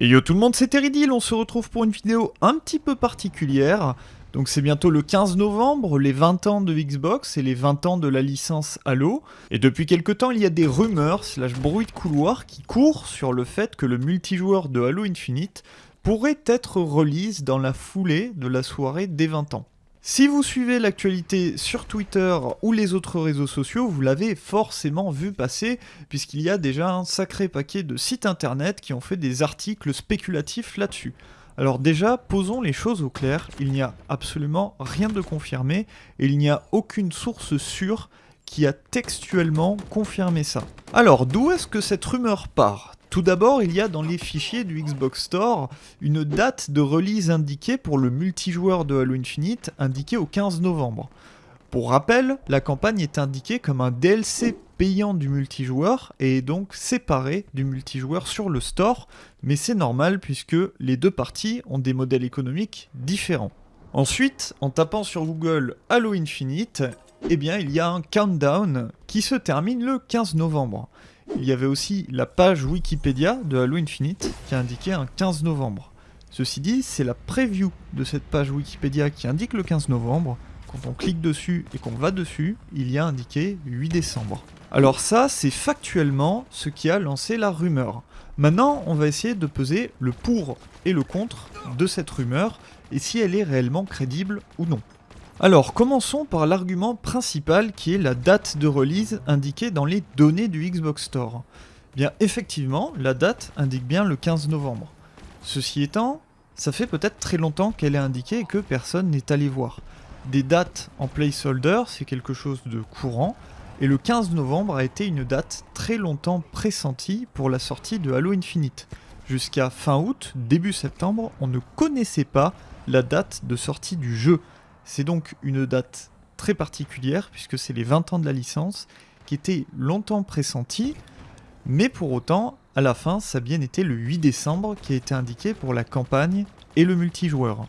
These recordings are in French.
Et yo tout le monde, c'est Teridil, on se retrouve pour une vidéo un petit peu particulière. Donc c'est bientôt le 15 novembre, les 20 ans de Xbox et les 20 ans de la licence Halo. Et depuis quelques temps, il y a des rumeurs, slash bruit de couloir, qui courent sur le fait que le multijoueur de Halo Infinite pourrait être release dans la foulée de la soirée des 20 ans. Si vous suivez l'actualité sur Twitter ou les autres réseaux sociaux, vous l'avez forcément vu passer, puisqu'il y a déjà un sacré paquet de sites internet qui ont fait des articles spéculatifs là-dessus. Alors déjà, posons les choses au clair, il n'y a absolument rien de confirmé, et il n'y a aucune source sûre qui a textuellement confirmé ça. Alors, d'où est-ce que cette rumeur part? Tout d'abord, il y a dans les fichiers du Xbox Store une date de release indiquée pour le multijoueur de Halo Infinite, indiquée au 15 novembre. Pour rappel, la campagne est indiquée comme un DLC payant du multijoueur et est donc séparé du multijoueur sur le store, mais c'est normal puisque les deux parties ont des modèles économiques différents. Ensuite, en tapant sur Google Halo Infinite, eh bien il y a un countdown qui se termine le 15 novembre. Il y avait aussi la page Wikipédia de Halo Infinite qui indiquait un 15 novembre. Ceci dit, c'est la preview de cette page Wikipédia qui indique le 15 novembre. Quand on clique dessus et qu'on va dessus, il y a indiqué 8 décembre. Alors ça, c'est factuellement ce qui a lancé la rumeur. Maintenant, on va essayer de peser le pour et le contre de cette rumeur et si elle est réellement crédible ou non. Alors, commençons par l'argument principal qui est la date de release indiquée dans les données du Xbox Store. Bien, effectivement, la date indique bien le 15 novembre. Ceci étant, ça fait peut-être très longtemps qu'elle est indiquée et que personne n'est allé voir. Des dates en placeholder, c'est quelque chose de courant, et le 15 novembre a été une date très longtemps pressentie pour la sortie de Halo Infinite. Jusqu'à fin août, début septembre, on ne connaissait pas la date de sortie du jeu. C'est donc une date très particulière, puisque c'est les 20 ans de la licence, qui était longtemps pressentie, mais pour autant, à la fin, ça a bien été le 8 décembre qui a été indiqué pour la campagne et le multijoueur.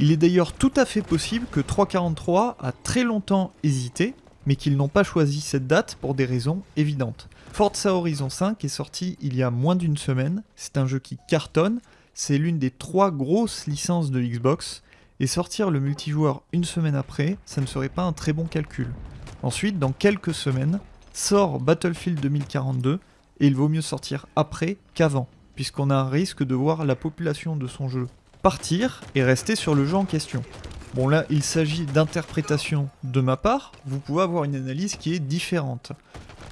Il est d'ailleurs tout à fait possible que 343 a très longtemps hésité, mais qu'ils n'ont pas choisi cette date pour des raisons évidentes. Forza Horizon 5 est sorti il y a moins d'une semaine, c'est un jeu qui cartonne, c'est l'une des trois grosses licences de Xbox, et sortir le multijoueur une semaine après, ça ne serait pas un très bon calcul. Ensuite, dans quelques semaines, sort Battlefield 2042, et il vaut mieux sortir après qu'avant, puisqu'on a un risque de voir la population de son jeu partir et rester sur le jeu en question. Bon là, il s'agit d'interprétation de ma part, vous pouvez avoir une analyse qui est différente.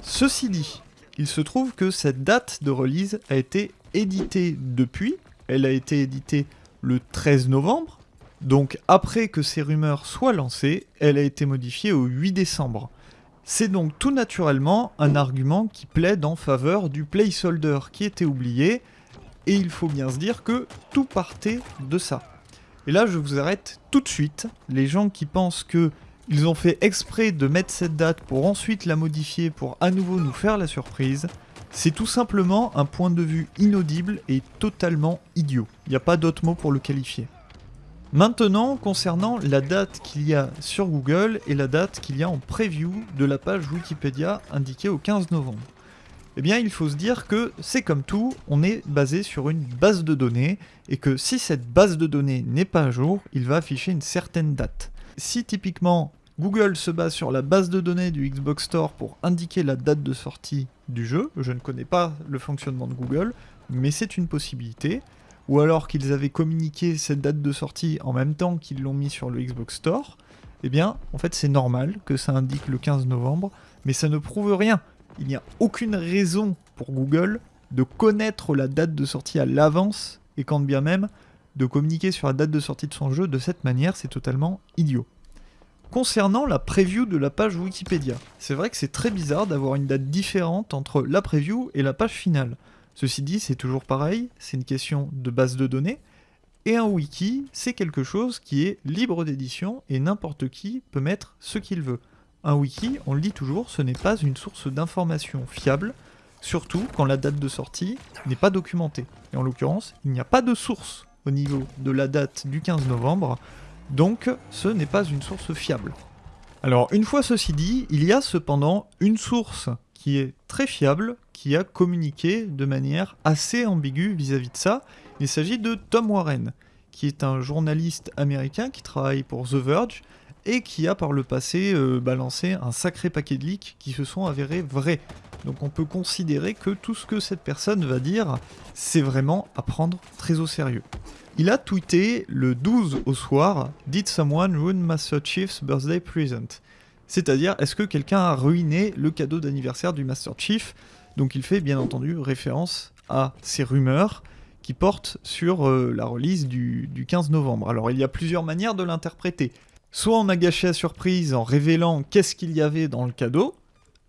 Ceci dit, il se trouve que cette date de release a été éditée depuis, elle a été éditée le 13 novembre, donc après que ces rumeurs soient lancées, elle a été modifiée au 8 décembre. C'est donc tout naturellement un argument qui plaide en faveur du placeholder qui était oublié, et il faut bien se dire que tout partait de ça. Et là je vous arrête tout de suite, les gens qui pensent que ils ont fait exprès de mettre cette date pour ensuite la modifier pour à nouveau nous faire la surprise, c'est tout simplement un point de vue inaudible et totalement idiot. Il n'y a pas d'autre mot pour le qualifier. Maintenant, concernant la date qu'il y a sur Google et la date qu'il y a en preview de la page Wikipédia indiquée au 15 novembre. Eh bien, il faut se dire que c'est comme tout, on est basé sur une base de données, et que si cette base de données n'est pas à jour, il va afficher une certaine date. Si typiquement Google se base sur la base de données du Xbox Store pour indiquer la date de sortie du jeu, je ne connais pas le fonctionnement de Google, mais c'est une possibilité, ou alors qu'ils avaient communiqué cette date de sortie en même temps qu'ils l'ont mis sur le Xbox Store, eh bien, en fait, c'est normal que ça indique le 15 novembre, mais ça ne prouve rien. Il n'y a aucune raison pour Google de connaître la date de sortie à l'avance, et quand bien même, de communiquer sur la date de sortie de son jeu de cette manière, c'est totalement idiot. Concernant la preview de la page Wikipédia, c'est vrai que c'est très bizarre d'avoir une date différente entre la preview et la page finale. Ceci dit, c'est toujours pareil, c'est une question de base de données, et un wiki, c'est quelque chose qui est libre d'édition et n'importe qui peut mettre ce qu'il veut. Un wiki, on le dit toujours, ce n'est pas une source d'information fiable, surtout quand la date de sortie n'est pas documentée. Et en l'occurrence, il n'y a pas de source au niveau de la date du 15 novembre, donc ce n'est pas une source fiable. Alors une fois ceci dit, il y a cependant une source qui est très fiable, qui a communiqué de manière assez ambiguë vis-à-vis de ça. Il s'agit de Tom Warren, qui est un journaliste américain qui travaille pour The Verge et qui a par le passé euh, balancé un sacré paquet de leaks qui se sont avérés vrais. Donc on peut considérer que tout ce que cette personne va dire, c'est vraiment à prendre très au sérieux. Il a tweeté le 12 au soir Did someone ruin Master Chief's birthday present? C'est-à-dire, est-ce que quelqu'un a ruiné le cadeau d'anniversaire du Master Chief? Donc il fait bien entendu référence à ces rumeurs qui portent sur euh, la release du, du 15 novembre. Alors il y a plusieurs manières de l'interpréter. Soit on a gâché la surprise en révélant qu'est-ce qu'il y avait dans le cadeau,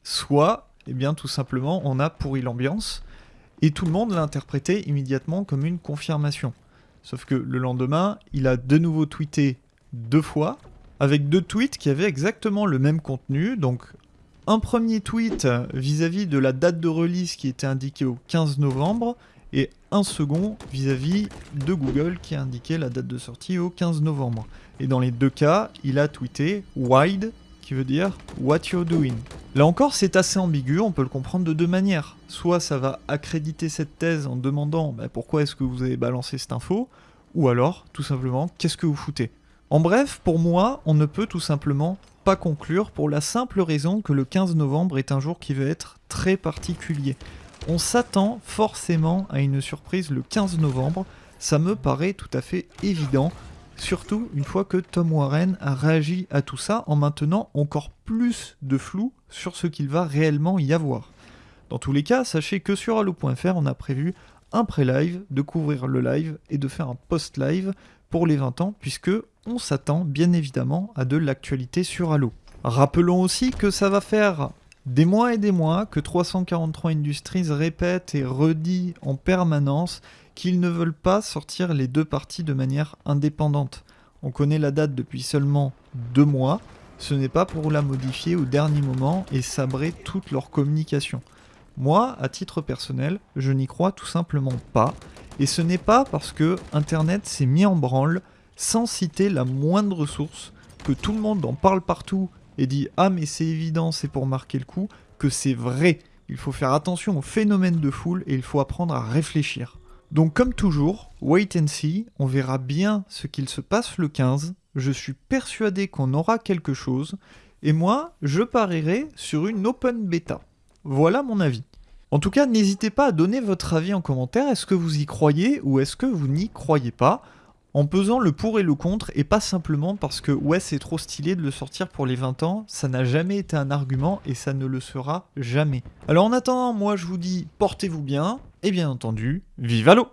soit, eh bien tout simplement, on a pourri l'ambiance, et tout le monde l'a interprété immédiatement comme une confirmation. Sauf que le lendemain, il a de nouveau tweeté deux fois, avec deux tweets qui avaient exactement le même contenu. Donc, un premier tweet vis-à-vis de la date de release qui était indiquée au 15 novembre, et un second vis-à-vis de Google qui a indiqué la date de sortie au 15 novembre. Et dans les deux cas, il a tweeté wide, qui veut dire what you're doing. Là encore, c'est assez ambigu, on peut le comprendre de deux manières. Soit ça va accréditer cette thèse en demandant bah, pourquoi est-ce que vous avez balancé cette info, ou alors, tout simplement, qu'est-ce que vous foutez? En bref, pour moi, on ne peut tout simplement conclure pour la simple raison que le 15 novembre est un jour qui va être très particulier. On s'attend forcément à une surprise le 15 novembre, ça me paraît tout à fait évident, Surtout une fois que Tom Warren a réagi à tout ça en maintenant encore plus de flou sur ce qu'il va réellement y avoir. Dans tous les cas, sachez que sur Halo.fr, on a prévu un pré-live, de couvrir le live et de faire un post-live pour les 20 ans, puisque on s'attend bien évidemment à de l'actualité sur Halo. Rappelons aussi que ça va faire des mois et des mois que 343 Industries répète et redit en permanence qu'ils ne veulent pas sortir les deux parties de manière indépendante. On connaît la date depuis seulement deux mois, ce n'est pas pour la modifier au dernier moment et sabrer toute leur communication. Moi, à titre personnel, je n'y crois tout simplement pas, et ce n'est pas parce que Internet s'est mis en branle sans citer la moindre source, que tout le monde en parle partout et dit ah mais c'est évident, c'est pour marquer le coup, que c'est vrai. Il faut faire attention au phénomène de foule et il faut apprendre à réfléchir. Donc comme toujours, wait and see, on verra bien ce qu'il se passe le 15, je suis persuadé qu'on aura quelque chose, et moi, je parierai sur une open beta. Voilà mon avis. En tout cas, n'hésitez pas à donner votre avis en commentaire, est-ce que vous y croyez ou est-ce que vous n'y croyez pas? En pesant le pour et le contre, et pas simplement parce que ouais c'est trop stylé de le sortir pour les 20 ans, ça n'a jamais été un argument et ça ne le sera jamais. Alors en attendant, moi je vous dis portez-vous bien, et bien entendu, vive à l'eau